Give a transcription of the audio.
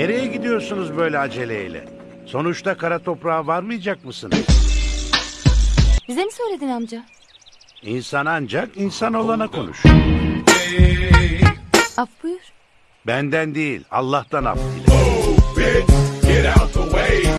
Nereye gidiyorsunuz böyle aceleyle? Sonuçta kara toprağa varmayacak mısınız? Bize mi söyledin amca? İnsan ancak insan olana konuş. Af buyur. Benden değil, Allah'tan af dile.